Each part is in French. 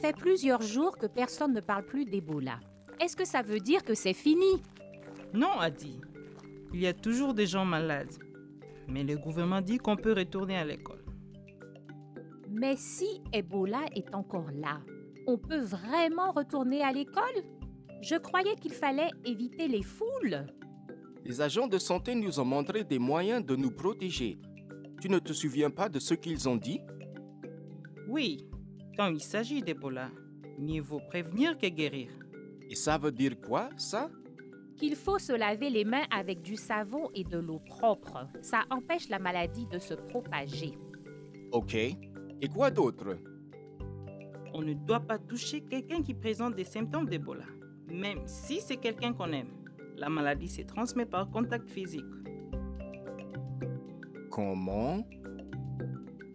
fait plusieurs jours que personne ne parle plus d'Ebola. Est-ce que ça veut dire que c'est fini? Non, Adi. Il y a toujours des gens malades. Mais le gouvernement dit qu'on peut retourner à l'école. Mais si Ebola est encore là, on peut vraiment retourner à l'école? Je croyais qu'il fallait éviter les foules. Les agents de santé nous ont montré des moyens de nous protéger. Tu ne te souviens pas de ce qu'ils ont dit? Oui, quand il s'agit d'Ebola, mieux vaut prévenir que guérir. Et ça veut dire quoi, ça? Qu'il faut se laver les mains avec du savon et de l'eau propre. Ça empêche la maladie de se propager. Ok. Et quoi d'autre? On ne doit pas toucher quelqu'un qui présente des symptômes d'Ebola, même si c'est quelqu'un qu'on aime. La maladie se transmet par contact physique. Comment?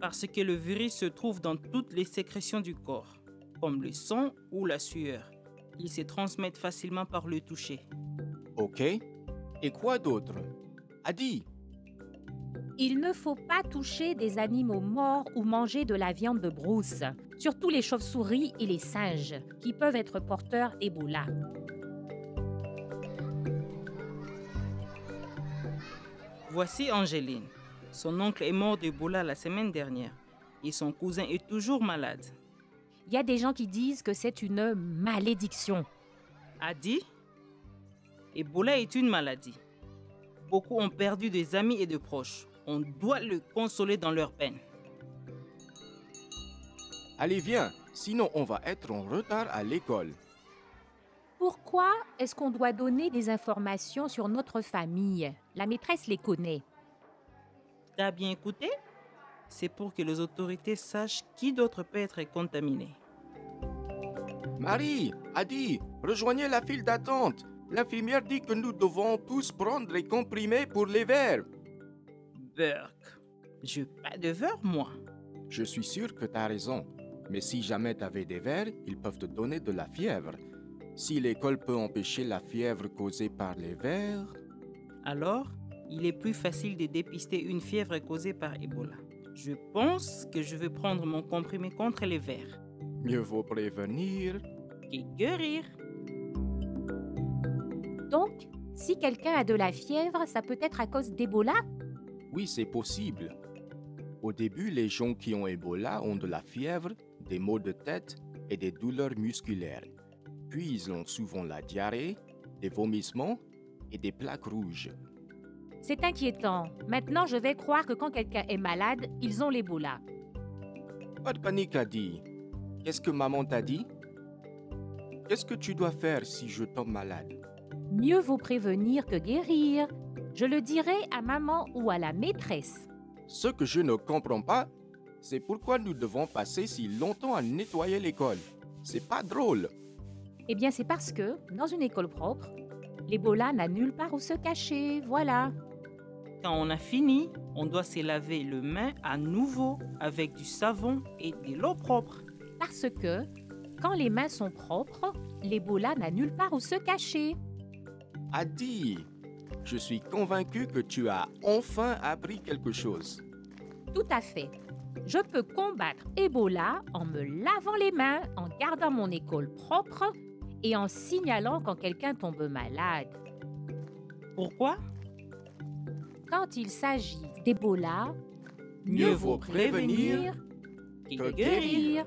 Parce que le virus se trouve dans toutes les sécrétions du corps, comme le sang ou la sueur. Ils se transmettent facilement par le toucher. Ok. Et quoi d'autre? Adi, Il ne faut pas toucher des animaux morts ou manger de la viande de brousse, surtout les chauves-souris et les singes, qui peuvent être porteurs d'Ebola. Voici Angéline. Son oncle est mort d'Ebola la semaine dernière et son cousin est toujours malade. Il y a des gens qui disent que c'est une malédiction. Adi, Ebola est une maladie. Beaucoup ont perdu des amis et de proches. On doit le consoler dans leur peine. allez viens, sinon on va être en retard à l'école. Pourquoi est-ce qu'on doit donner des informations sur notre famille? La maîtresse les connaît. T'as bien écouté C'est pour que les autorités sachent qui d'autre peut être contaminé. Marie, Adi, rejoignez la file d'attente. L'infirmière dit que nous devons tous prendre les comprimés pour les verres. Burke, je pas de verre, moi. Je suis sûr que tu as raison. Mais si jamais tu avais des vers, ils peuvent te donner de la fièvre. Si l'école peut empêcher la fièvre causée par les vers, Alors, il est plus facile de dépister une fièvre causée par Ebola. Je pense que je vais prendre mon comprimé contre les vers. mieux vaut prévenir. Et guérir. Donc, si quelqu'un a de la fièvre, ça peut être à cause d'Ebola? Oui, c'est possible. Au début, les gens qui ont Ebola ont de la fièvre, des maux de tête et des douleurs musculaires. Puis ils ont souvent la diarrhée, des vomissements et des plaques rouges. C'est inquiétant. Maintenant, je vais croire que quand quelqu'un est malade, ils ont l'Ebola. Pas de panique, Adi. Qu'est-ce que maman t'a dit? Qu'est-ce que tu dois faire si je tombe malade? Mieux vaut prévenir que guérir. Je le dirai à maman ou à la maîtresse. Ce que je ne comprends pas, c'est pourquoi nous devons passer si longtemps à nettoyer l'école. C'est pas drôle. Eh bien, c'est parce que, dans une école propre, l'Ebola n'a nulle part où se cacher. Voilà. Quand on a fini, on doit se laver le main à nouveau avec du savon et de l'eau propre. Parce que, quand les mains sont propres, l'Ebola n'a nulle part où se cacher. Adi, je suis convaincu que tu as enfin appris quelque chose. Tout à fait. Je peux combattre Ebola en me lavant les mains, en gardant mon école propre et en signalant quand quelqu'un tombe malade. Pourquoi? Quand il s'agit d'Ebola, Mieux vaut prévenir que guérir.